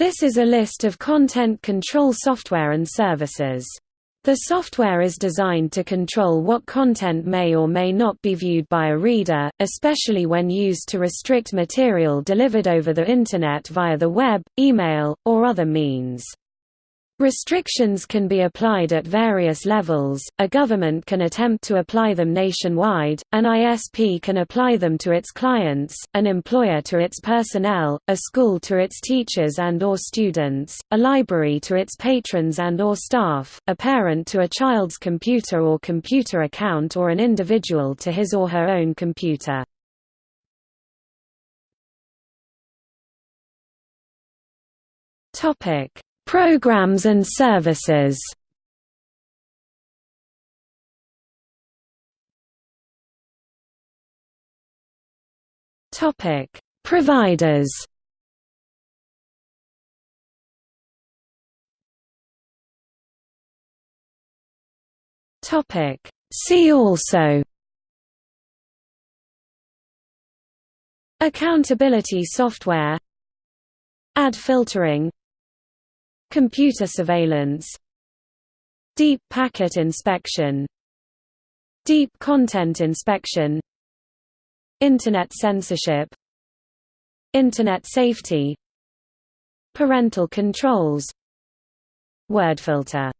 This is a list of content control software and services. The software is designed to control what content may or may not be viewed by a reader, especially when used to restrict material delivered over the Internet via the web, email, or other means. Restrictions can be applied at various levels, a government can attempt to apply them nationwide, an ISP can apply them to its clients, an employer to its personnel, a school to its teachers and or students, a library to its patrons and or staff, a parent to a child's computer or computer account or an individual to his or her own computer. Topic Programs and services. Providers. Topic: See also. Accountability software. Ad filtering Computer surveillance Deep packet inspection Deep content inspection Internet censorship Internet safety Parental controls Word filter